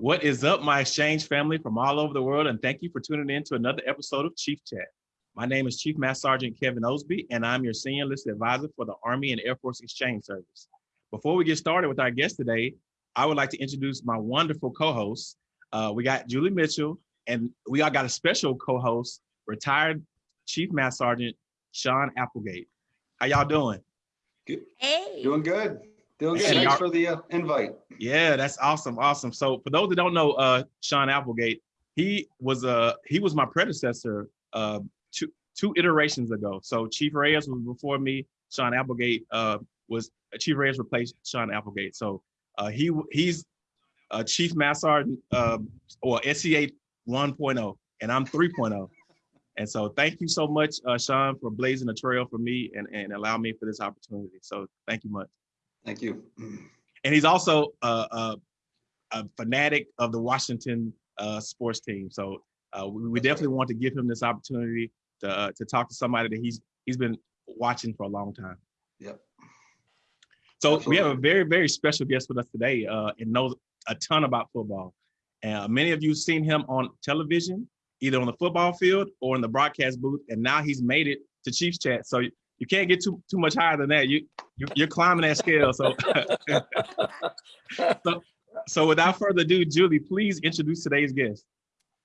What is up, my exchange family from all over the world, and thank you for tuning in to another episode of Chief Chat. My name is Chief Master Sergeant Kevin Osby, and I'm your Senior Enlisted Advisor for the Army and Air Force Exchange Service. Before we get started with our guest today, I would like to introduce my wonderful co-hosts. Uh, we got Julie Mitchell, and we all got a special co-host, retired Chief Master Sergeant Sean Applegate. How y'all doing? Good. Hey. Doing good. Doing good. Thanks for the uh, invite. Yeah, that's awesome, awesome. So for those that don't know, uh, Sean Applegate, he was uh he was my predecessor uh two two iterations ago. So Chief Reyes was before me. Sean Applegate uh was Chief Reyes replaced Sean Applegate. So uh he he's uh Chief Sergeant uh, or SEA 1.0 and I'm 3.0. And so thank you so much, uh, Sean, for blazing a trail for me and, and allow me for this opportunity. So thank you much Thank you. and he's also a, a, a fanatic of the Washington uh, sports team. So uh, we, we definitely want to give him this opportunity to uh, to talk to somebody that he's he's been watching for a long time. Yep. So we have a very very special guest with us today, uh, and knows a ton about football. Uh, many of you seen him on television, either on the football field or in the broadcast booth, and now he's made it to Chiefs Chat. So you can't get too too much higher than that. You, you you're climbing that scale. So so, so without further ado, Julie, please introduce today's guest.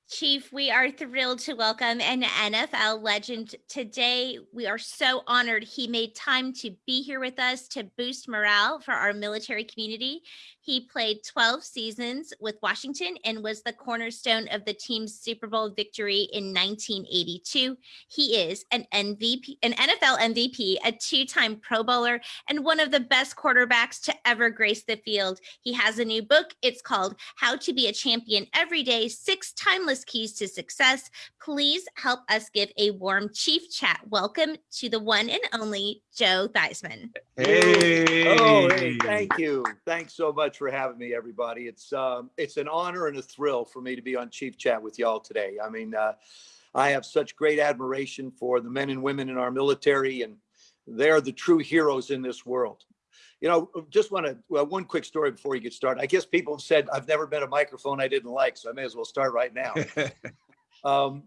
Chief, we are thrilled to welcome an NFL legend today. We are so honored he made time to be here with us to boost morale for our military community. He played 12 seasons with Washington and was the cornerstone of the team's Super Bowl victory in 1982. He is an MVP, an NFL MVP, a two-time Pro Bowler, and one of the best quarterbacks to ever grace the field. He has a new book. It's called How to Be a Champion Every Day Six Timeless Keys to Success. Please help us give a warm chief chat welcome to the one and only Joe Theismann. Hey. Oh, hey, thank you. Thanks so much for having me, everybody. It's um, it's an honor and a thrill for me to be on Chief Chat with y'all today. I mean, uh, I have such great admiration for the men and women in our military, and they're the true heroes in this world. You know, just want to well, one quick story before you get started. I guess people have said I've never been a microphone I didn't like, so I may as well start right now. um,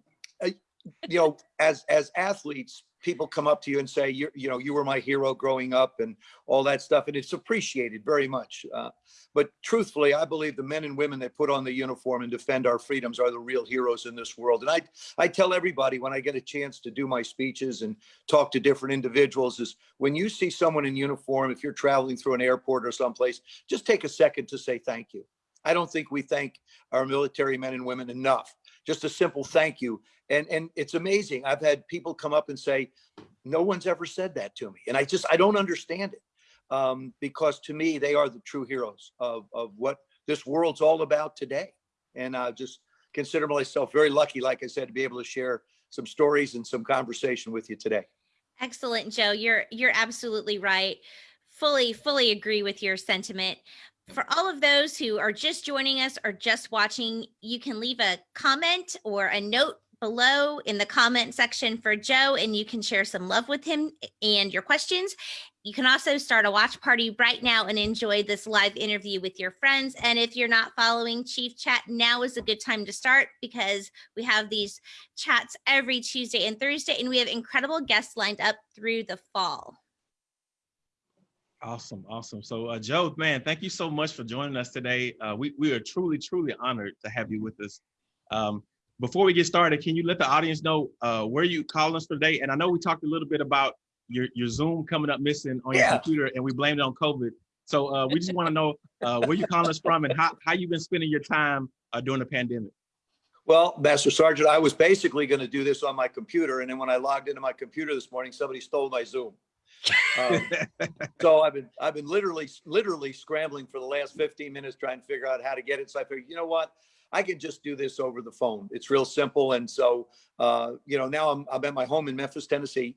you know, as as athletes, people come up to you and say, you you know, you were my hero growing up, and all that stuff, and it's appreciated very much. Uh, but truthfully, I believe the men and women that put on the uniform and defend our freedoms are the real heroes in this world. And I I tell everybody when I get a chance to do my speeches and talk to different individuals is when you see someone in uniform, if you're traveling through an airport or someplace, just take a second to say thank you. I don't think we thank our military men and women enough. Just a simple thank you. And and it's amazing. I've had people come up and say, no one's ever said that to me. And I just I don't understand it. Um, because to me, they are the true heroes of, of what this world's all about today. And I just consider myself very lucky, like I said, to be able to share some stories and some conversation with you today. Excellent, Joe. You're you're absolutely right. Fully, fully agree with your sentiment. For all of those who are just joining us or just watching, you can leave a comment or a note below in the comment section for Joe, and you can share some love with him and your questions. You can also start a watch party right now and enjoy this live interview with your friends. And if you're not following Chief Chat, now is a good time to start because we have these chats every Tuesday and Thursday, and we have incredible guests lined up through the fall. Awesome, awesome. So, uh, Joe, man, thank you so much for joining us today. Uh, we we are truly, truly honored to have you with us. Um, before we get started, can you let the audience know uh, where you calling us today? And I know we talked a little bit about your your Zoom coming up missing on your Yeah. computer, and we blamed it on COVID. So uh, we just want to know uh, where you calling us from and how how you've been spending your time uh, during the pandemic. Well, Master Sergeant, I was basically going to do this on my computer. And then when I logged into my computer this morning, somebody stole my Zoom. Um, so I've been I've been literally literally scrambling for the last 15 minutes trying to figure out how to get it. So I figured, you know what? I can just do this over the phone. It's real simple. And so uh, you know, now I'm I'm at my home in Memphis, Tennessee.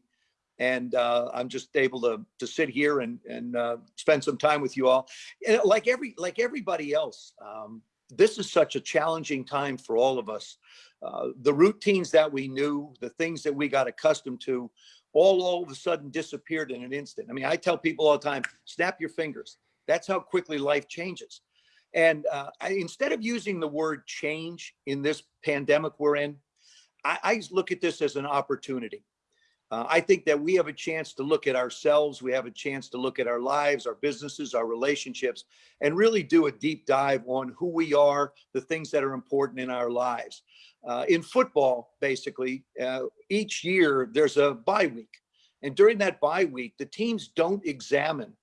And uh, I'm just able to to sit here and and uh, spend some time with you all. And like every like everybody else, um, this is such a challenging time for all of us. Uh, the routines that we knew, the things that we got accustomed to, all all of a sudden disappeared in an instant. I mean, I tell people all the time, snap your fingers. That's how quickly life changes. And uh, I, instead of using the word change in this pandemic we're in, I, I look at this as an opportunity. Uh, I think that we have a chance to look at ourselves. We have a chance to look at our lives, our businesses, our relationships, and really do a deep dive on who we are, the things that are important in our lives. Uh, in football, basically, uh, each year there's a bye week. And during that bye week, the teams don't examine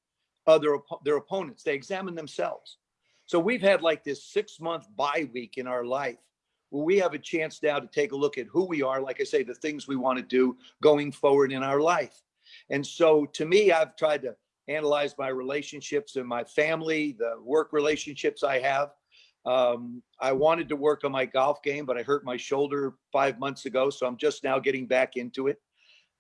other oppo- their opponents. They examine themselves. So we've had like this six month bye week in our life we have a chance now to take a look at who we are. Like I say, the things we want to do going forward in our life. And so to me, I've tried to analyze my relationships and my family, the work relationships I have. Um, I wanted to work on my golf game, but I hurt my shoulder five months ago. So I'm just now getting back into it.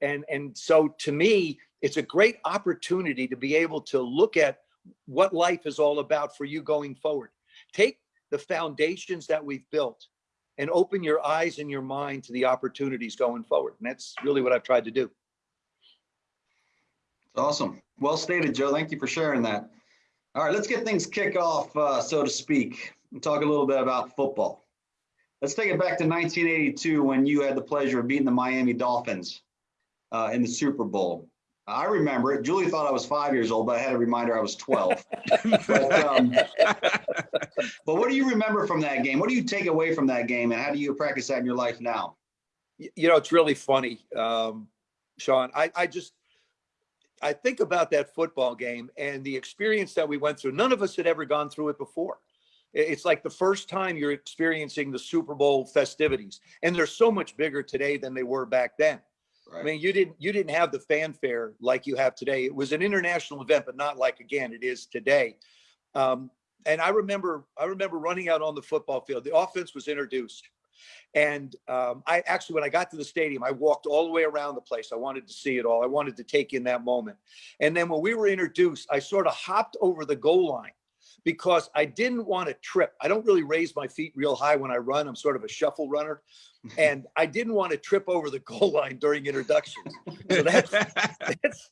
And, and so to me, it's a great opportunity to be able to look at what life is all about for you going forward. Take the foundations that we've built and open your eyes and your mind to the opportunities going forward. And that's really what I've tried to do. Awesome. Well stated, Joe. Thank you for sharing that. All right, let's get things kick off, uh, so to speak, and talk a little bit about football. Let's take it back to 1982 when you had the pleasure of beating the Miami Dolphins uh, in the Super Bowl. I remember it. Julie thought I was five years old, but I had a reminder I was 12. but, um, but what do you remember from that game? What do you take away from that game, and how do you practice that in your life now? You know, it's really funny, um, Sean. I, I just, I think about that football game and the experience that we went through. None of us had ever gone through it before. It's like the first time you're experiencing the Super Bowl festivities, and they're so much bigger today than they were back then. I mean, you didn't you didn't have the fanfare like you have today. It was an international event, but not like again it is today. Um, and I remember I remember running out on the football field. The offense was introduced, and um, I actually when I got to the stadium, I walked all the way around the place. I wanted to see it all. I wanted to take in that moment. And then when we were introduced, I sort of hopped over the goal line because I didn't want to trip. I don't really raise my feet real high when I run. I'm sort of a shuffle runner. And I didn't want to trip over the goal line during introductions. So that's that's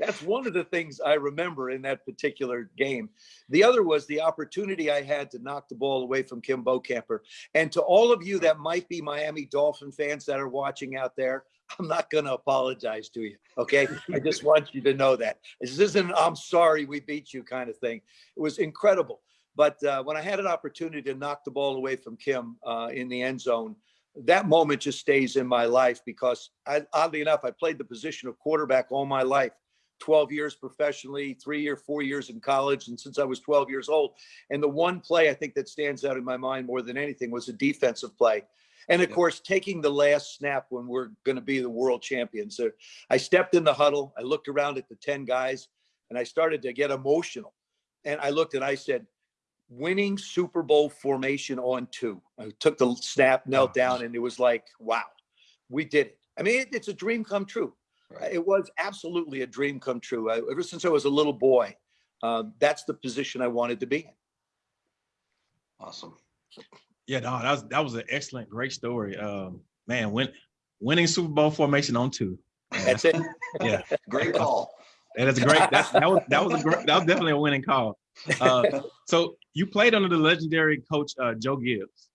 that's one of the things I remember in that particular game. The other was the opportunity I had to knock the ball away from Kim Bokamper. And to all of you that might be Miami Dolphin fans that are watching out there, I'm not going to apologize to you. Okay. I just want you to know that this isn't, I'm sorry we beat you kind of thing. It was incredible. But uh, when I had an opportunity to knock the ball away from Kim uh, in the end zone, that moment just stays in my life because I, oddly enough, I played the position of quarterback all my life. 12 years professionally, three or four years in college, and since I was 12 years old. And the one play I think that stands out in my mind more than anything was a defensive play. And of Yeah. course, taking the last snap when we're going to be the world champions. So I stepped in the huddle, I looked around at the 10 guys, and I started to get emotional. And I looked and I said, winning Super Bowl formation on two. I took the snap, knelt Oh. down, and it was like, wow, we did it. I mean, it, it's a dream come true. Right. It was absolutely a dream come true. I, ever since I was a little boy, uh, that's the position I wanted to be in. Awesome. Yeah, no, that was that was an excellent, great story. Um, man, win, winning Super Bowl formation on two. That's it. Yeah, Great call. that is a great. That, that was that was a great. That was definitely a winning call. Uh, so you played under the legendary coach uh, Joe Gibbs.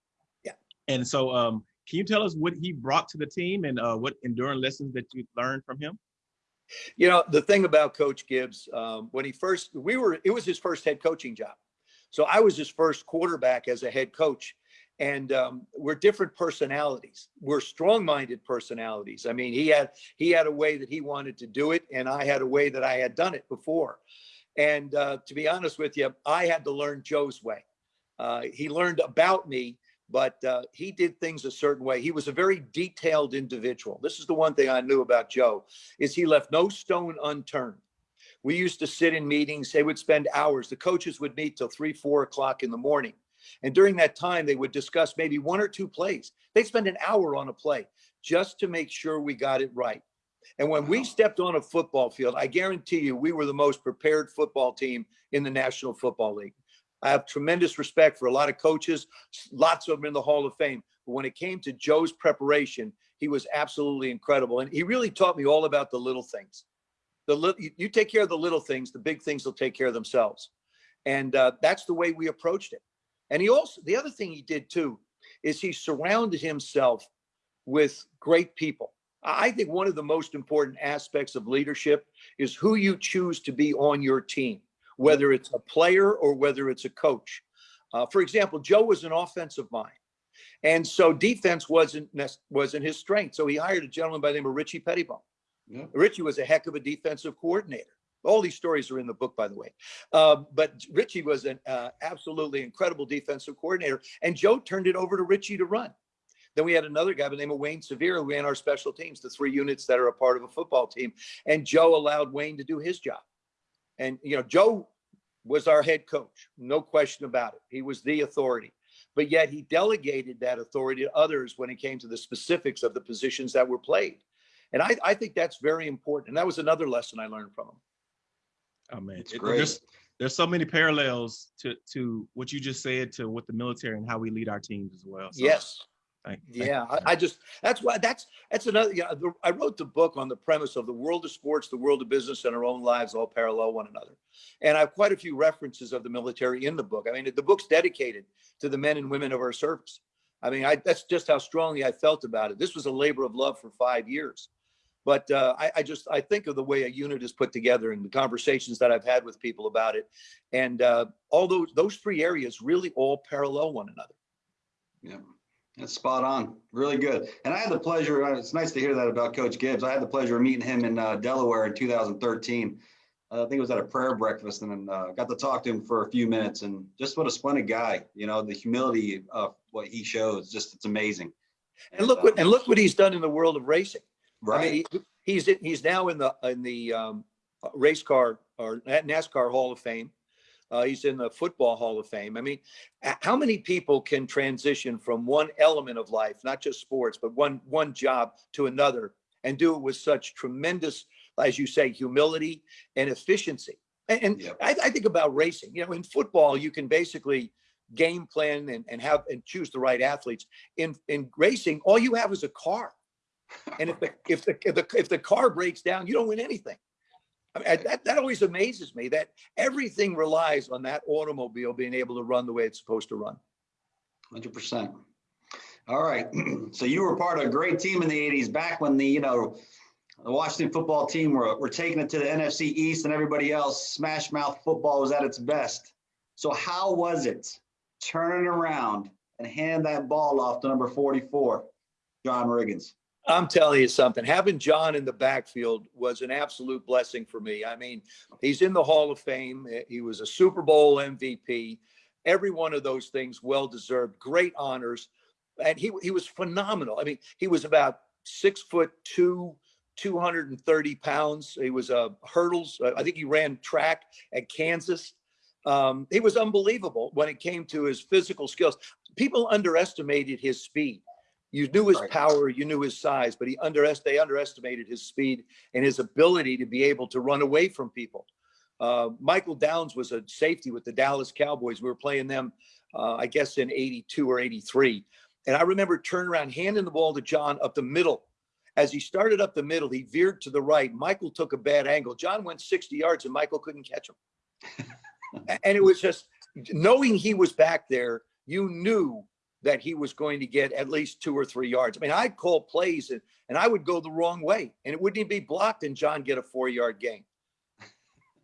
Yeah. And so, um, can you tell us what he brought to the team and uh, what enduring lessons that you learned from him? You know, the thing about Coach Gibbs, um, when he first, we were, it was his first head coaching job. So I was his first quarterback as a head coach. And um, we're different personalities. We're strong-minded personalities. I mean, he had he had a way that he wanted to do it, and I had a way that I had done it before. And uh, to be honest with you, I had to learn Joe's way. Uh, he learned about me, but uh, he did things a certain way. He was a very detailed individual. This is the one thing I knew about Joe is he left no stone unturned. We used to sit in meetings. They would spend hours. The coaches would meet till three, four o'clock in the morning. And during that time, they would discuss maybe one or two plays. They'd spend an hour on a play just to make sure we got it right. And when we stepped on a football field, I guarantee you, we were the most prepared football team in the National Football League. I have tremendous respect for a lot of coaches, lots of them in the Hall of Fame. But when it came to Joe's preparation, he was absolutely incredible. And he really taught me all about the little things. The little, you, you take care of the little things, the big things will take care of themselves. And uh, that's the way we approached it. And he also, the other thing he did too, is he surrounded himself with great people. I think one of the most important aspects of leadership is who you choose to be on your team, whether it's a player or whether it's a coach. Uh, for example, Joe was an offensive mind. And so defense wasn't wasn't his strength. So he hired a gentleman by the name of Richie Petitbon. Yeah. Richie was a heck of a defensive coordinator. All these stories are in the book, by the way. Uh, but Richie was an uh, absolutely incredible defensive coordinator, and Joe turned it over to Richie to run. Then we had another guy by the name of Wayne Sevier who ran our special teams, the three units that are a part of a football team. And Joe allowed Wayne to do his job. And, you know, Joe was our head coach, no question about it. He was the authority. But yet he delegated that authority to others when it came to the specifics of the positions that were played. And I, I think that's very important. And that was another lesson I learned from him. Oh man, That's It- great. there's there's so many parallels to to what you just said to what the military and how we lead our teams as well. So, Yes. thank- thank Yeah. I, I just that's why that's that's another. Yeah, the, I wrote the book on the premise of the world of sports, the world of business, and our own lives all parallel one another. And I have quite a few references of the military in the book. I mean, the book's dedicated to the men and women of our service. I mean, I, that's just how strongly I felt about it. This was a labor of love for five years. But uh, I, I just I think of the way a unit is put together and the conversations that I've had with people about it, and uh, all those those three areas really all parallel one another. Yeah, that's spot on. Really good. And I had the pleasure, uh, it's nice to hear that about Coach Gibbs. I had the pleasure of meeting him in uh, Delaware in 2013. Uh, I think it was at a prayer breakfast and uh, got to talk to him for a few minutes and just what a splendid guy, you know, the humility of what he shows, just it's amazing. And look what and look what he's done in the world of racing. I Right. mean, he- he's he's now in the in the um, race car or NASCAR Hall of Fame. Uh, he's in the Football Hall of Fame. I mean, how many people can transition from one element of life, not just sports, but one one job to another, and do it with such tremendous, as you say, humility and efficiency? And, and. I, I think about racing. You know, in football, you can basically game plan and, and have and choose the right athletes. In in racing, all you have is a car. And if the, if the, if the, if the car breaks down, you don't win anything. I mean, that, that always amazes me that everything relies on that automobile being able to run the way it's supposed to run. Hundred percent. All right. So you were part of a great team in the eighties, back when the, you know, the Washington football team were, were taking it to the NFC East and everybody else, smash mouth football was at its best. So how was it turning around and hand that ball off to number forty-four, John Riggins? I'm telling you something, having John in the backfield was an absolute blessing for me. I mean, he's in the Hall of Fame. Eh, he was a Super Bowl MVP. Every one of those things well deserved, great honors. And he, he was phenomenal. I mean, he was about six foot two, 230 pounds. He was a hurdles. Uh, I think he ran track at Kansas. Um, he was unbelievable when it came to his physical skills. People underestimated his speed. You knew his power, you knew his size, but he underest they underestimated his speed and his ability to be able to run away from people. Uh, Michael Downs was a safety with the Dallas Cowboys. We were playing them, uh, I guess, in '82 or '83, and I remember turning around, handing the ball to John up the middle. As he started up the middle, he veered to the right. Michael took a bad angle. John went 60 yards, and Michael couldn't catch him. And it was just knowing he was back there, you knew that he was going to get at least two or three yards. I mean, I'd call plays and, and I would go the wrong way and it wouldn't even be blocked and John get a four yard gain.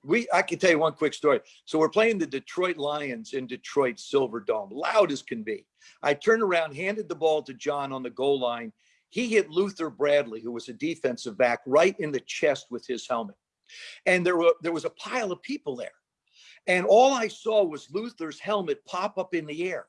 We, I can tell you one quick story. So we're playing the Detroit Lions in Detroit Silver Dome, loud as can be. I turned around, handed the ball to John on the goal line. He hit Luther Bradley, who was a defensive back, right in the chest with his helmet. And there were there was a pile of people there. And all I saw was Luther's helmet pop up in the air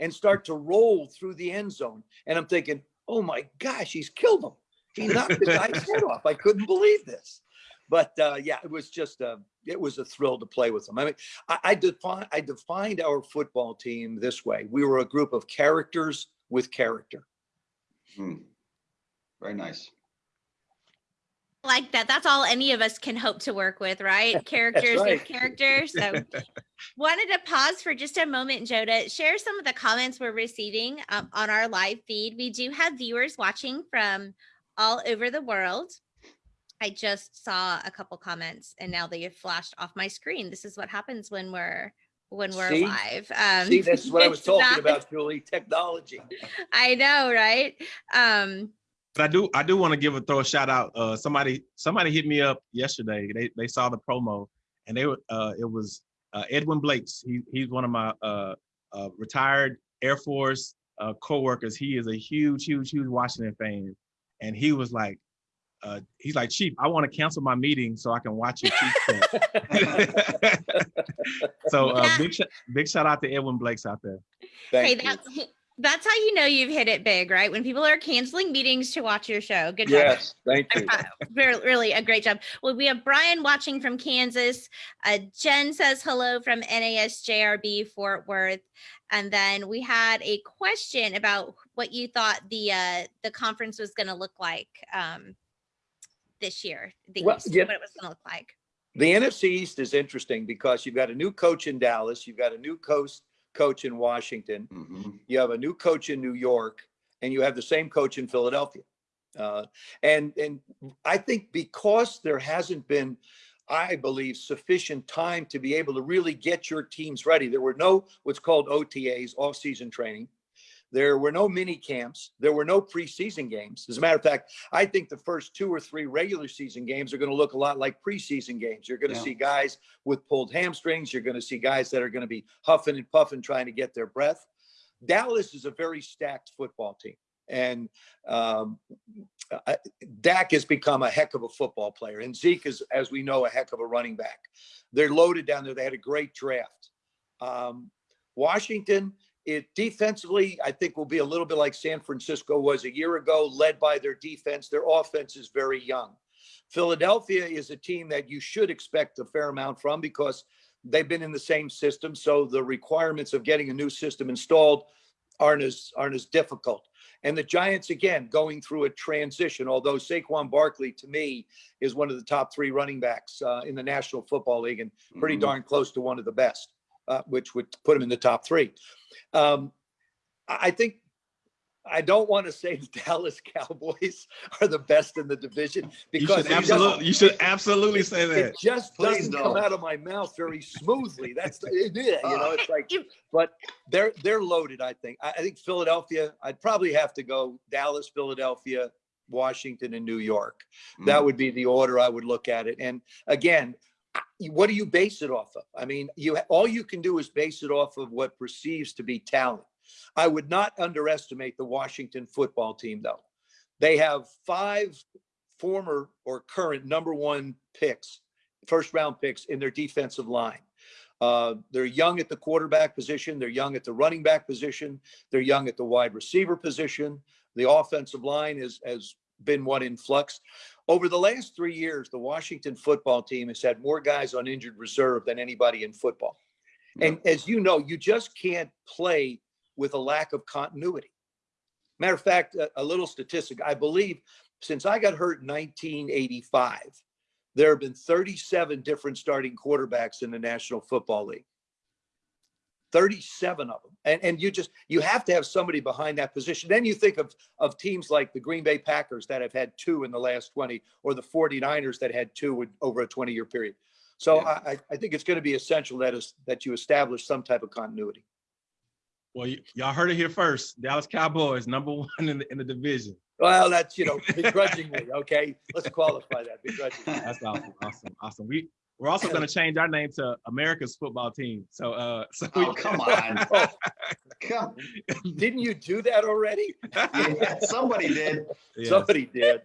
and start to roll through the end zone. And I'm thinking, oh my gosh, he's killed him. He knocked the guy's head off. I couldn't believe this. But uh, yeah, it was just a, it was a thrill to play with him. I mean, I, I define, I defined our football team this way: we were a group of characters with character. Hmm. Very nice. Like that. That's all any of us can hope to work with, right? Characters right. with characters. So wanted to pause for just a moment, to share some of the comments we're receiving um, on our live feed. We do have viewers watching from all over the world. I just saw a couple comments and now they have flashed off my screen. This is what happens when we're when we're See? live. Um, See, this is what I was talking not- about, Julie, technology. I know, right? Um, But I do I do want to give a throw a shout out. Uh, somebody somebody hit me up yesterday. They they saw the promo and they were uh, it was uh, Edwin Blakes. He he's one of my uh, uh, retired Air Force uh, coworkers. He is a huge huge huge Washington fan, and he was like. Uh, he's like, Chief, I want to cancel my meeting so I can watch your Chiefs chat." so uh, Yeah. big sh- big shout out to Edwin Blakes out there. hey, Thank you. That's how you know you've hit it big, right? When people are canceling meetings to watch your show. Good job. Yes, thank you. Really, really a great job. Well, we have Brian watching from Kansas. Uh, Jen says hello from NASJRB Fort Worth. And then we had a question about what you thought the uh, the conference was going to look like um, this year. The Well, East, yeah. what it was going to look like. The NFC East is interesting because you've got a new coach in Dallas, you've got a new coach coach in Washington, Mhm. you have a new coach in New York, and you have the same coach in Philadelphia. Uh, and and I think because there hasn't been, I believe, sufficient time to be able to really get your teams ready. There were no what's called OTAs, off-season training. There were no mini camps. There were no preseason games. As a matter of fact, I think the first two or three regular season games are going to look a lot like preseason games. You're going to Yeah. see guys with pulled hamstrings. You're going to see guys that are going to be huffing and puffing trying to get their breath. Dallas is a very stacked football team. And um, I- Dak has become a heck of a football player. And Zeke is, as we know, a heck of a running back. They're loaded down there. They had a great draft. Um, Washington, it defensively, I think will be a little bit like San Francisco was a year ago, led by their defense. Their offense is very young. Philadelphia is a team that you should expect a fair amount from because they've been in the same system. So the requirements of getting a new system installed aren't as aren't as difficult. And the Giants again going through a transition. Although Saquon Barkley to me is one of the top three running backs uh, in the National Football League and pretty Mhm. darn close to one of the best, uh, which would put him in the top three. Um, I I think I don't want to say the Dallas Cowboys are the best in the division You because should absolutely you should absolutely say that. it just Please doesn't come don't. out of my mouth very smoothly. That's the, it, you know, it's like, but they're they're loaded. I think. I, I think Philadelphia. I'd probably have to go Dallas, Philadelphia, Washington, and New York. That Mm. would be the order I would look at it. And again, I- what do you base it off of? I mean, you all you can do is base it off of what perceives to be talent. I would not underestimate the Washington football team, though. They have five former or current number one picks, first round picks in their defensive line. Uh, they're young at the quarterback position. They're young at the running back position. They're young at the wide receiver position. The offensive line is, has been one in flux. Over the last three years, the Washington football team has had more guys on injured reserve than anybody in football. And as you know, you just can't play with a lack of continuity. Matter of fact, a, a little statistic I believe since I got hurt in 1985, there have been 37 different starting quarterbacks in the National Football League. 37 of them. And, and you just, you have to have somebody behind that position. Then you think of, of teams like the Green Bay Packers that have had two in the last 20, or the 49ers that had two in, over a 20 year period. So Yeah. I, I- think it's going to be essential that is, that you establish some type of continuity. Well, y'all heard it here first. Dallas Cowboys number one in the in the division. Well, that's, you know, begrudgingly, okay? Let's qualify that begrudgingly. That's awesome, awesome, awesome. We we're also going to change our name to America's football team. So uh, so we, Oh, come on. Oh, Come, didn't you do that already? yeah, somebody did. Yes. Somebody did.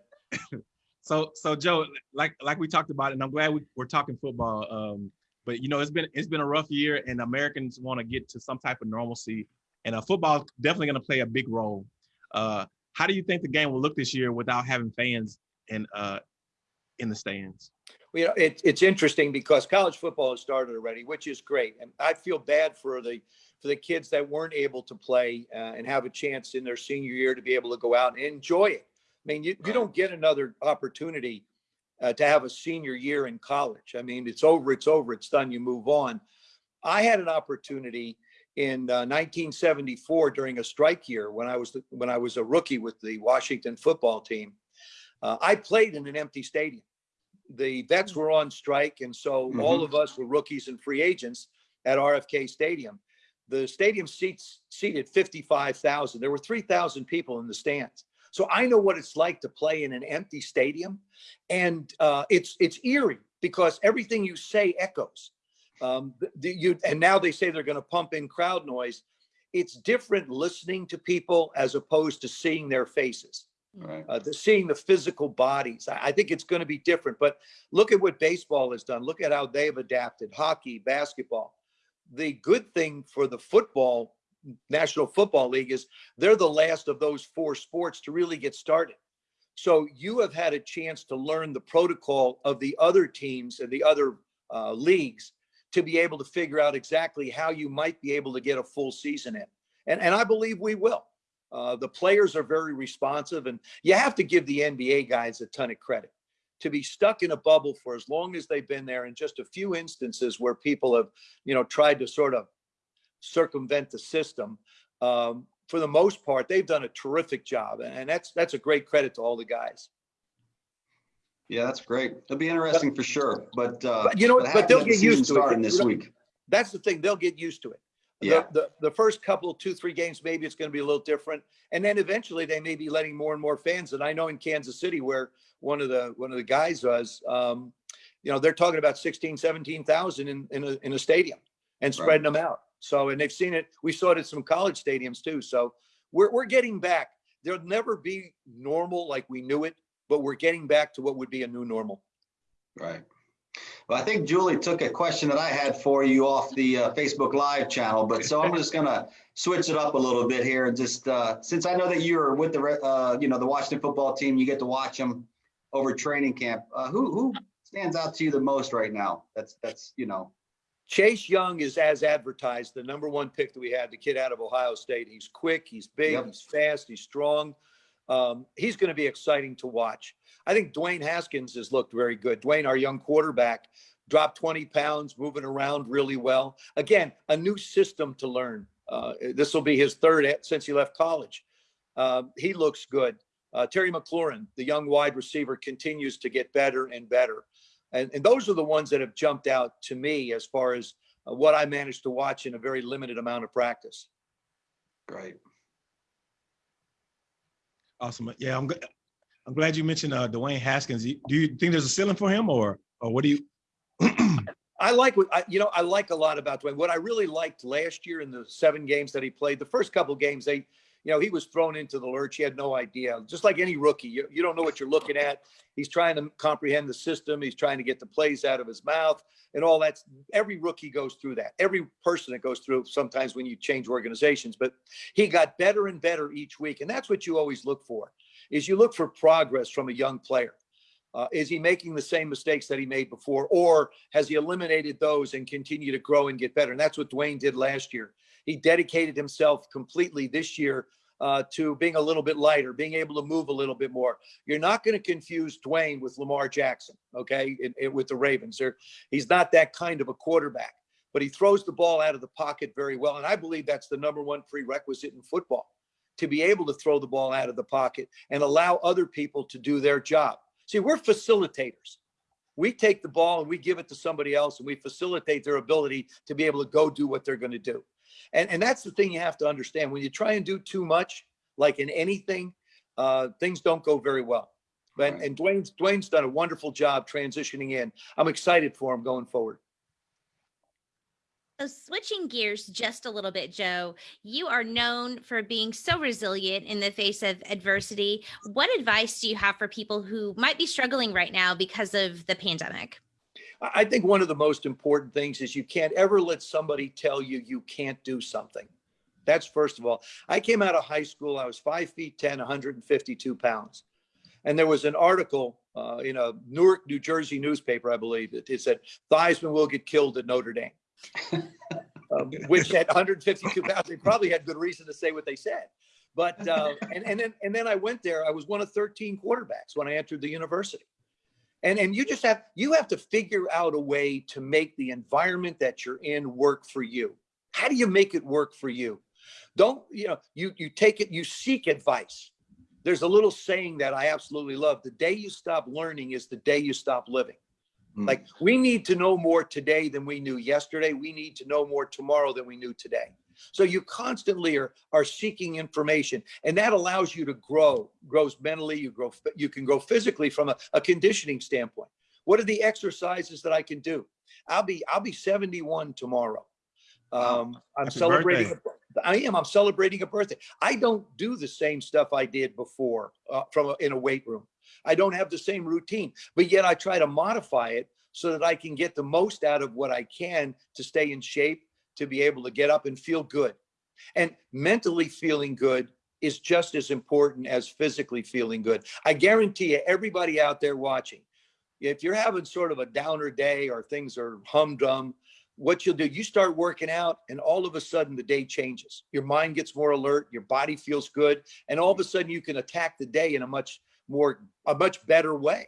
So so Joe, like like we talked about, and I'm glad we, we're talking football. Um, but you know, it's been it's been a rough year, and Americans want to get to some type of normalcy, and uh, football definitely going to play a big role. Uh, how do you think the game will look this year without having fans in uh in the stands? You know, it, it's interesting because college football has started already, which is great. And I feel bad for the for the kids that weren't able to play uh, and have a chance in their senior year to be able to go out and enjoy it. I mean, you, you don't get another opportunity uh, to have a senior year in college. I mean, it's over, it's over, it's done, you move on. I had an opportunity in uh, 1974 during a strike year when I was the, when I was a rookie with the Washington football team. Uh, I played in an empty stadium. The vets were on strike. And so all Mhm. of us were rookies and free agents at RFK Stadium. The stadium seats seated 55,000. There were 3,000 people in the stands. So I know what it's like to play in an empty stadium. And uh, it's, it's eerie because everything you say echoes. Um, the- you, and now they say they're going to pump in crowd noise. It's different listening to people as opposed to seeing their faces Right. uh, the, seeing the physical bodies. I, I think it's going to be different. But look at what baseball has done. Look at how they've adapted. Hockey, basketball. The good thing for the football National Football League is they're the last of those four sports to really get started. So you have had a chance to learn the protocol of the other teams and the other uh, leagues to be able to figure out exactly how you might be able to get a full season in. And, and I believe we will. Uh, the players are very responsive, and you have to give the NBA guys a ton of credit to be stuck in a bubble for as long as they've been there. In just a few instances where people have, you know, tried to sort of circumvent the system. Um, for the most part, they've done a terrific job, and that's that's a great credit to all the guys. Yeah, that's great. It'll be interesting for sure, but, uh, But you know, but but they'll get used to it. this week. That's the thing; they'll get used to it. The- Yeah. The, the, first couple, two, three games, maybe it's going to be a little different. And then eventually they may be letting more and more fans. And I know in Kansas City where one of the, one of the guys was, um, you know, they're talking about 16, 17,000 in, in a, in a stadium and spreading them out. So, and they've seen it. We saw it at some college stadiums too. So we're, we're getting back. There'll never be normal like we knew it, but we're getting back to what would be a new normal. Right. Well, I think Julie took a question that I had for you off the uh, Facebook Live channel, but so I'm just gonna switch it up a little bit here and just, uh, since I know that you're with the, uh, you know, the Washington football team, you get to watch them over training camp. Uh, who, who stands out to you the most right now? That's, that's, you know, Chase Young is as advertised, the number one pick that we had, the kid out of Ohio State. He's quick, he's big, Yep. he's fast, he's strong. Um, he's going to be exciting to watch. I think Dwayne Haskins has looked very good. Dwayne, our young quarterback, dropped 20 pounds, moving around really well. Again, a new system to learn. Uh, this will be his third since he left college. Um, he looks good. Uh, Terry McLaurin, the young wide receiver, continues to get better and better. And, and those are the ones that have jumped out to me as far as uh, what I managed to watch in a very limited amount of practice. great. Awesome. Yeah, I'm good. I'm glad you mentioned uh, Dwayne Haskins. Do you think there's a ceiling for him, or or what do you? I like what I, you know, I like a lot about Dwayne. What I really liked last year in the seven games that he played, the first couple games, they, you know, he was thrown into the lurch. He had no idea. Just like any rookie, you, you don't know what you're looking at. He's trying to comprehend the system. He's trying to get the plays out of his mouth and all that. Every rookie goes through that. Every person that goes through sometimes when you change organizations, but he got better and better each week. And that's what you always look for is you look for progress from a young player. Uh, is he making the same mistakes that he made before, or has he eliminated those and continue to grow and get better? And that's what Dwayne did last year. He dedicated himself completely this year uh, to being a little bit lighter, being able to move a little bit more. You're not going to confuse Dwayne with Lamar Jackson, okay, in- in- with the Ravens. They're, he's not that kind of a quarterback, but he throws the ball out of the pocket very well. And I believe that's the number one prerequisite in football to be able to throw the ball out of the pocket and allow other people to do their job. See, we're facilitators. We take the ball and we give it to somebody else and we facilitate their ability to be able to go do what they're going to do. And, and that's the thing you have to understand. When you try and do too much, like in anything, uh, things don't go very well. But, Right. and Dwayne's, Dwayne's done a wonderful job transitioning in. I'm excited for him going forward. So switching gears just a little bit, Joe, you are known for being so resilient in the face of adversity. What advice do you have for people who might be struggling right now because of the pandemic? I think one of the most important things is you can't ever let somebody tell you you can't do something. That's first of all. I came out of high school. I was five feet 10, 152 pounds. And there was an article uh, in a Newark, New Jersey newspaper, I believe. It, it said, Theismann will get killed at Notre Dame. um, which at 152 pounds, they probably had good reason to say what they said. But uh, and and then and then I went there. I was one of 13 quarterbacks when I entered the university. And and you just have you have to figure out a way to make the environment that you're in work for you. How do you make it work for you? Don't you know you you take it you seek advice. There's a little saying that I absolutely love. The day you stop learning is the day you stop living. Mm. Like, we need to know more today than we knew yesterday. We need to know more tomorrow than we knew today. So you constantly are, are seeking information and that allows you to grow, grows mentally, you grow, you can grow physically from a, a conditioning standpoint. What are the exercises that I can do? I'll be, I'll be 71 tomorrow. Um, I'm Happy celebrating, birthday. I am, I'm celebrating a birthday. I don't do the same stuff I did before, uh, from, a- in a weight room. I don't have the same routine, but yet I try to modify it so that I can get the most out of what I can to stay in shape, to be able to get up and feel good. And mentally feeling good is just as important as physically feeling good. I guarantee you, everybody out there watching, if you're having sort of a downer day or things are humdrum, what you'll do, you start working out and all of a sudden the day changes. Your mind gets more alert, your body feels good, and all of a sudden you can attack the day in a much more, a much better way.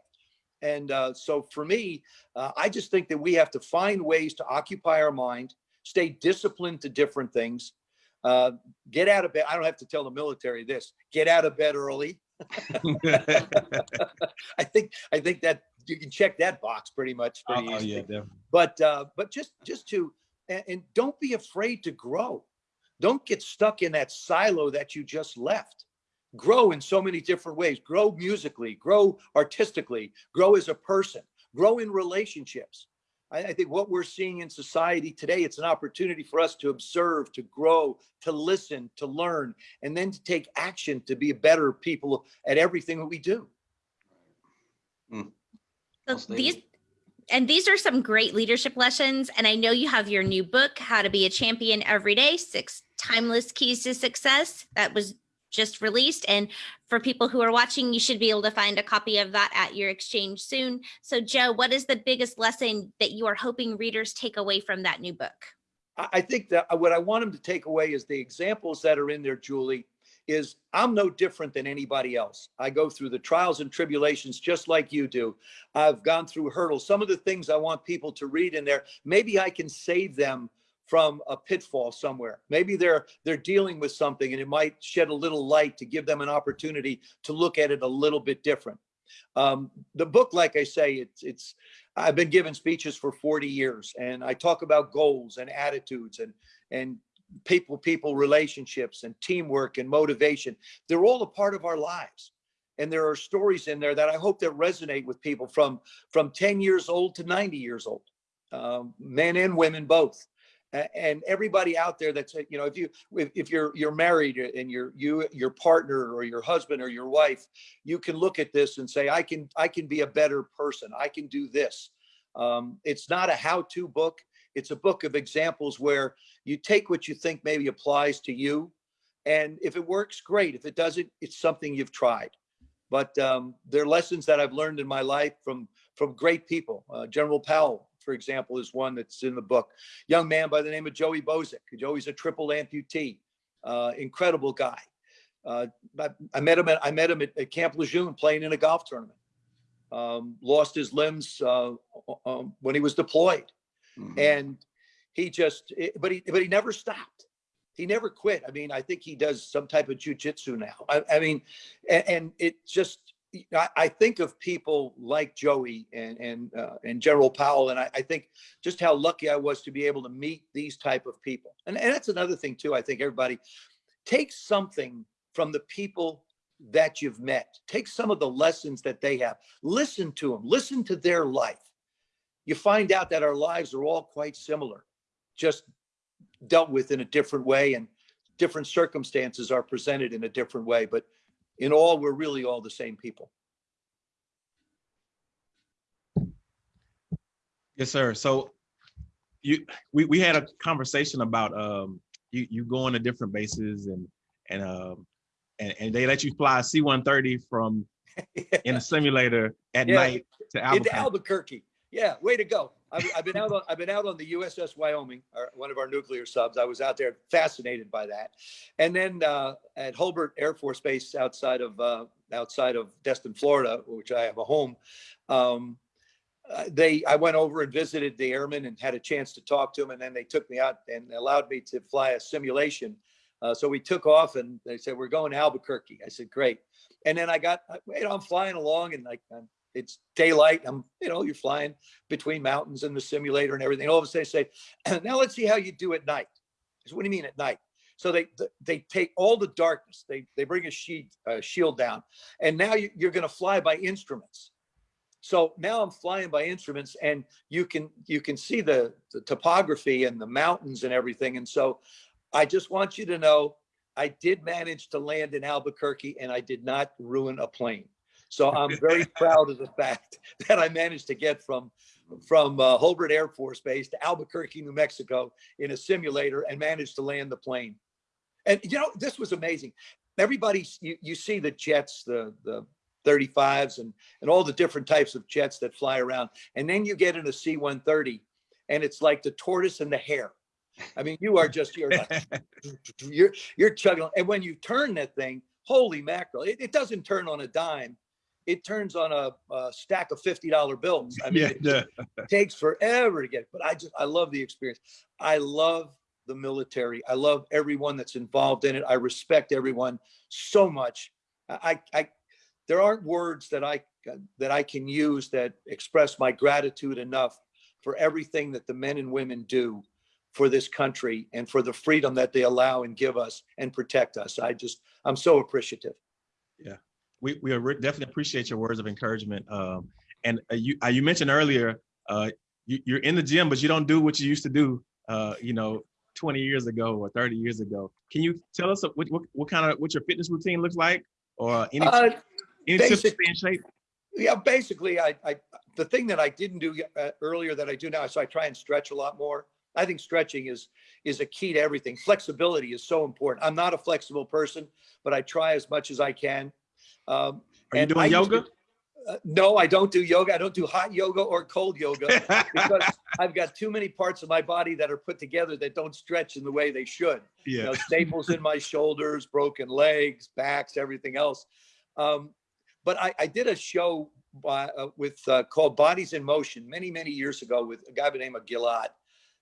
And uh, so for me, uh, I just think that we have to find ways to occupy our mind, stay disciplined to different things, uh, get out of bed. I don't have to tell the military this, get out of bed early. I think, I think that you can check that box pretty much. Oh, pretty oh, easily yeah, but uh but just just to and, and don't be afraid to grow don't get stuck in that silo that you just left grow in so many different ways grow musically grow artistically grow as a person grow in relationships I, I think what we're seeing in society today it's an opportunity for us to observe to grow to listen to learn and then to take action to be a better people at everything that we do. So these and these are some great leadership lessons. And I know you have your new book, How to Be a Champion Every Day Six Timeless Keys to Success, that was just released. And for people who are watching, you should be able to find a copy of that at your exchange soon. So, Joe, what is the biggest lesson that you are hoping readers take away from that new book? I, think that uh, what I want them to take away is the examples that are in there, Julie, is I'm no different than anybody else. I go through the trials and tribulations just like you do. I've gone through hurdles. Some of the things I want people to read in there, maybe I can save them from a pitfall somewhere. Maybe they're they're dealing with something and it might shed a little light to give them an opportunity to look at it a little bit different. Um, the book, like I say, it's it's I've been giving speeches for 40 years and I talk about goals and attitudes and and people people relationships and teamwork and motivation. They're all a part of our lives. And there are stories in there that I hope that resonate with people from from 10 years old to 90 years old, um, men and women both. And everybody out there that's, uh, you know, if you if, you're you're married and you're you your partner or your husband or your wife, you can look at this and say, I can I can be a better person. I can do this. Um, it's not a how-to book. It's a book of examples where you take what you think maybe applies to you. And if it works, great. If it doesn't, it's something you've tried. But um, they're lessons that I've learned in my life from from great people. Uh, General Powell, for example, is one that's in the book. Young man by the name of Joey Bozik. Joey's a triple amputee, uh, incredible guy. Uh, I, I met him at I met him at, at Camp Lejeune playing in a golf tournament. Um, lost his limbs uh, um, when he was deployed Mhm. and he just it- but he but he never stopped he never quit i mean i think he does some type of jujitsu now i, I mean and, and it just I, think of people like joey and and uh, and general powell and I, I think just how lucky i was to be able to meet these type of people. And, and that's another thing too i think everybody take something from the people that you've met. Take some of the lessons that they have. Listen to them listen to their life. You find out that our lives are all quite similar, just dealt with in a different way and different circumstances are presented in a different way. But in all, we're really all the same people. Yes, sir. So you we, we had a conversation about um you you going to different bases and and um and, and they let you fly a C-130 from in a simulator at Yeah. night to Into Albuquerque. Albuquerque. Yeah, way to go. I've, I've been out on, I've been out on the USS Wyoming, our, one of our nuclear subs. I was out there fascinated by that. And then uh, at Hurlburt Air Force Base outside of, uh, outside of Destin, Florida, which I have a home, um, uh, they, I went over and visited the airmen and had a chance to talk to them. And then they took me out and allowed me to fly a simulation. Uh, so we took off and they said, we're going to Albuquerque. I said, great. And then I got, you know, I'm flying along and like, I'm it's daylight. I'm, you know, you're flying between mountains and the simulator and everything. All of a sudden they say, now let's see how you do at night. I said, what do you mean at night? So they they take all the darkness. They they bring a sheet uh, shield down, and now you, you're going to fly by instruments. So now I'm flying by instruments, and you can you can see the, the topography and the mountains and everything. And so, I just want you to know, I did manage to land in Albuquerque, and I did not ruin a plane. So I'm very proud of the fact that I managed to get from from uh, Hurlburt Air Force Base to Albuquerque, New Mexico in a simulator and managed to land the plane. And you know, this was amazing. Everybody, you, you see the jets, the the 35s and and all the different types of jets that fly around. And then you get in a C-130 and it's like the tortoise and the hare. I mean, you are just you're like you're you're chugging. And when you turn that thing, holy mackerel, it, it doesn't turn on a dime. It turns on a, a stack of $50 bills. I mean, Yeah, it yeah. takes forever to get it, but I just I love the experience. I love the military. I love everyone that's involved in it. I respect everyone so much. I I there aren't words that I that I can use that express my gratitude enough for everything that the men and women do for this country and for the freedom that they allow and give us and protect us. I just I'm so appreciative. We we definitely appreciate your words of encouragement. Um, and uh, you uh, you mentioned earlier, uh, you, you're in the gym, but you don't do what you used to do. Uh, you know, 20 years ago or 30 years ago. Can you tell us what what, what kind of what your fitness routine looks like, or any Uh, any tips to stay in shape? Yeah, basically, I, I, the thing that I didn't do uh, earlier that I do now, so I try and stretch a lot more. I think stretching is, is a key to everything. Flexibility is so important. I'm not a flexible person, but I try as much as I can. Um, Are you doing I yoga? to- uh, no, I don't do yoga. I don't do hot yoga or cold yoga because I've got too many parts of my body that are put together that don't stretch in the way they should you yeah. know, staples in my shoulders, broken legs, backs, everything else. Um, but I, I did a show by, uh, with uh, called Bodies in Motion many, many years ago with a guy by the name of Gilad.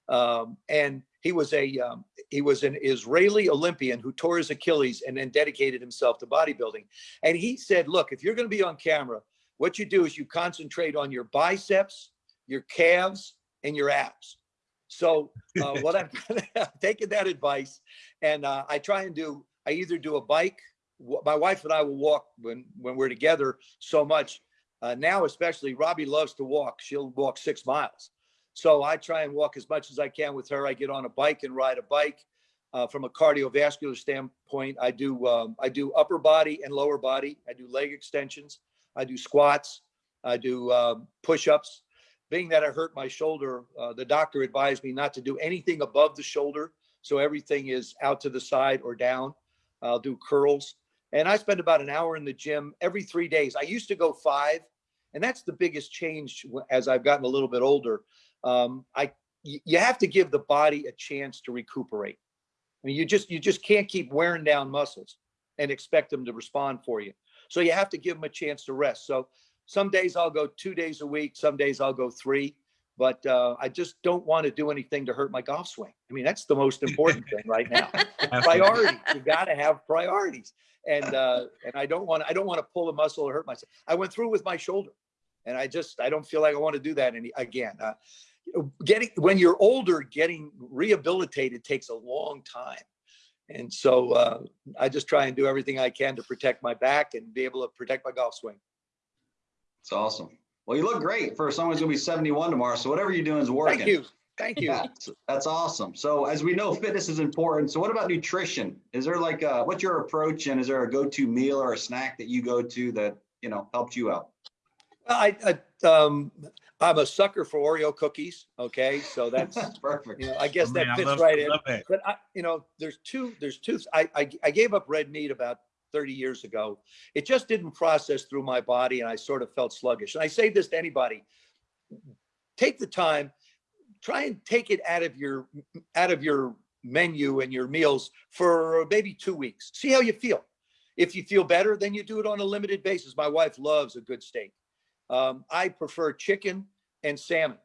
Um, and he was a um, he was an Israeli Olympian who tore his Achilles and then dedicated himself to bodybuilding. And he said, "Look, if you're going to be on camera, what you do is you concentrate on your biceps, your calves, and your abs." So uh, what I've taken that advice, and uh, I try and do. I either do a bike. My wife and I will walk when when we're together so much. Uh, now, especially, Robbie loves to walk. She'll walk six miles. So I try and walk as much as I can with her. I get on a bike and ride a bike. Uh, from a cardiovascular standpoint, I do um, I do upper body and lower body. I do leg extensions. I do squats. I do um, push-ups being that I hurt my shoulder, uh, the doctor advised me not to do anything above the shoulder. So everything is out to the side or down. I'll do curls. And I spend about an hour in the gym every three days. I used to go five, and that's the biggest change as I've gotten a little bit older. Um, I you have to give the body a chance to recuperate. I mean, you just you just can't keep wearing down muscles and expect them to respond for you. So you have to give them a chance to rest. So some days I'll go two days a week. Some days I'll go three. But uh, I just don't want to do anything to hurt my golf swing. I mean, that's the most important thing right now. priorities. You got to have priorities. And uh, and I don't want I don't want to pull a muscle or hurt myself. I went through with my shoulder, and I just I don't feel like I want to do that any again. Uh, getting when you're older, getting rehabilitated takes a long time. And so uh, I just try and do everything I can to protect my back and be able to protect my golf swing. It's awesome. Well, you look great for someone who's gonna be 71 tomorrow. So whatever you're doing is working. Thank you. Thank you. Yeah, that's awesome. So as we know, fitness is important. So what about nutrition? Is there like a, what's your approach and is there a go-to meal or a snack that you go to that, you know, helped you out? I, I um, I'm a sucker for Oreo cookies. Okay, so that's Perfect. you know I guess Oh, that man, fits love- right in. love. But I, you know, there's two, there's two, I, I, I gave up red meat about 30 years ago. It just didn't process through my body and I sort of felt sluggish. And I say this to anybody, take the time, try and take it out of your, out of your menu and your meals for maybe two weeks. See how you feel. If you feel better, then you do it on a limited basis. My wife loves a good steak. Um, I prefer chicken and salmon.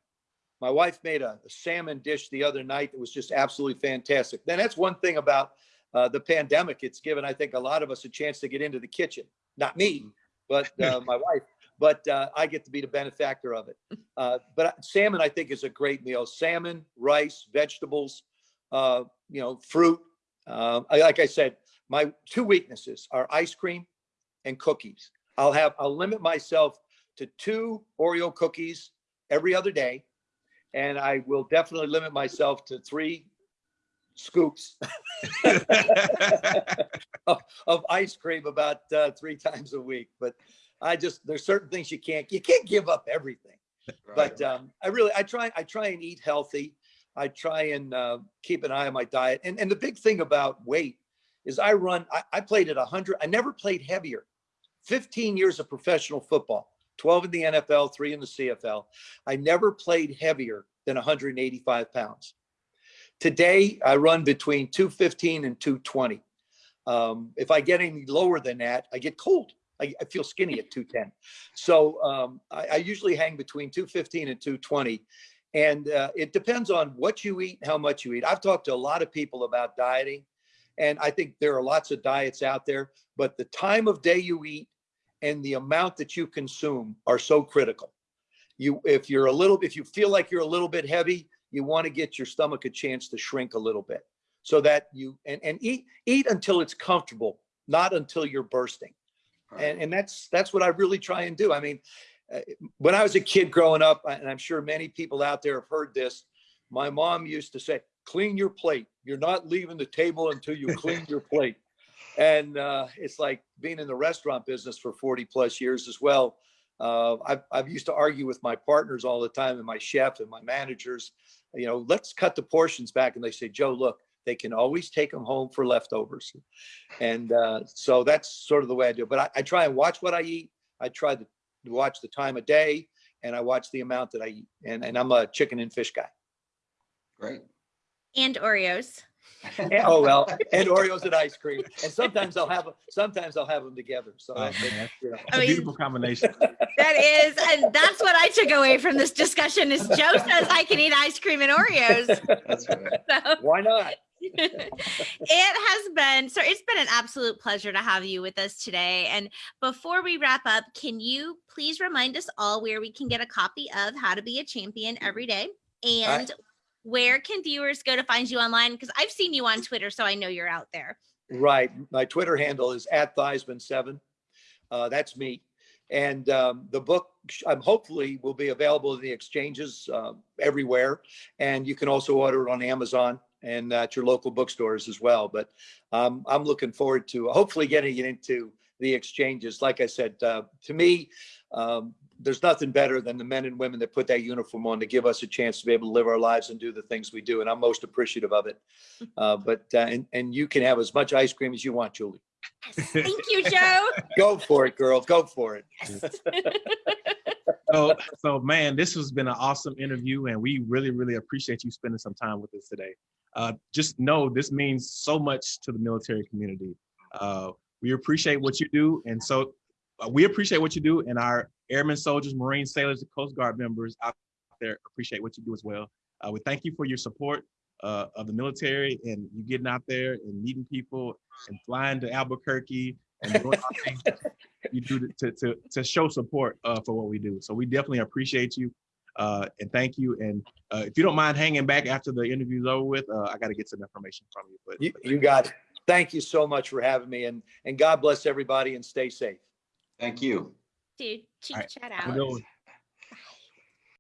My wife made a, a salmon dish the other night that was just absolutely fantastic. Then that's one thing about uh, the pandemic. It's given, I think, a lot of us a chance to get into the kitchen. Not me, but uh, my wife. but uh, I get to be the benefactor of it. Uh, but salmon, I think, is a great meal. Salmon, rice, vegetables, uh, you know, fruit. Uh, I- like I said, my two weaknesses are ice cream and cookies. I'll have I'll limit myself to two Oreo cookies every other day, and I will definitely limit myself to three scoops of, of ice cream about uh, three times a week. But I just there's certain things you can't you can't give up everything. But um, I really I try I try and eat healthy. I try and uh, keep an eye on my diet. And and the big thing about weight is I run. I, I played at 100. I never played heavier. 15 years of professional football, 12 in the NFL, three in the CFL. I never played heavier than 185 pounds. Today, I run between 215 and 220. Um, if I get any lower than that, I get cold. I, I feel skinny at 210. So um, I, I usually hang between 215 and 220. And uh, it depends on what you eat, how much you eat. I've talked to a lot of people about dieting, and I think there are lots of diets out there, but the time of day you eat and the amount that you consume are so critical. You, if you're a little, if you feel like you're a little bit heavy, you want to get your stomach a chance to shrink a little bit so that you and, and eat eat until it's comfortable, not until you're bursting. And, and that's that's what I really try and do. I mean, uh, when I was a kid growing up, and I'm sure many people out there have heard this, my mom used to say, "Clean your plate. You're not leaving the table until you clean your plate." And uh, it's like being in the restaurant business for 40 plus years as well. Uh, I've, I've used to argue with my partners all the time and my chef and my managers, you know, let's cut the portions back. And they say, Joe, look, they can always take them home for leftovers. And uh, so that's sort of the way I do it. But I, I try and watch what I eat. I try to watch the time of day and I watch the amount that I eat. And, and I'm a chicken and fish guy. Great. And Oreos. And- oh, well, and Oreos and ice cream. And sometimes I'll have, sometimes I'll have them together. So, Oh, that- man. you know. It's a beautiful combination. That is, and that's what I took away from this discussion is Joe says I can eat ice cream and Oreos. That's right. So Why not? it has been so it's been an absolute pleasure to have you with us today. And before we wrap up, can you please remind us all where we can get a copy of How to Be a Champion Every Day? And where can viewers go to find you online? Because I've seen you on Twitter, so I know you're out there. Right. My Twitter handle is at Theismann7. Uh, that's me. And um, the book, um, hopefully, will be available in the exchanges uh, everywhere. And you can also order it on Amazon and at your local bookstores as well. But um, I'm looking forward to hopefully getting it into the exchanges. Like I said, uh, to me, um, there's nothing better than the men and women that put that uniform on to give us a chance to be able to live our lives and do the things we do. And I'm most appreciative of it. Uh, but uh, and, and you can have as much ice cream as you want, Julie. Yes. Thank you, Joe. Go for it, girl. Go for it. So, so man, this has been an awesome interview, and we really, really appreciate you spending some time with us today. Uh, just know this means so much to the military community. Uh, we appreciate what you do, and so uh, we appreciate what you do, and our airmen, soldiers, Marine sailors, and Coast Guard members out there appreciate what you do as well. Uh, we thank you for your support uh, of the military and you getting out there and meeting people and flying to Albuquerque and doing all things you do to, to, to show support uh, for what we do. So we definitely appreciate you uh, and thank you. And uh, if you don't mind hanging back after the interview's over with, uh, I got to get some information from you. But You, you got it. Thank you so much for having me and, and God bless everybody and stay safe. Thank you. Dude, Chief right. Chat have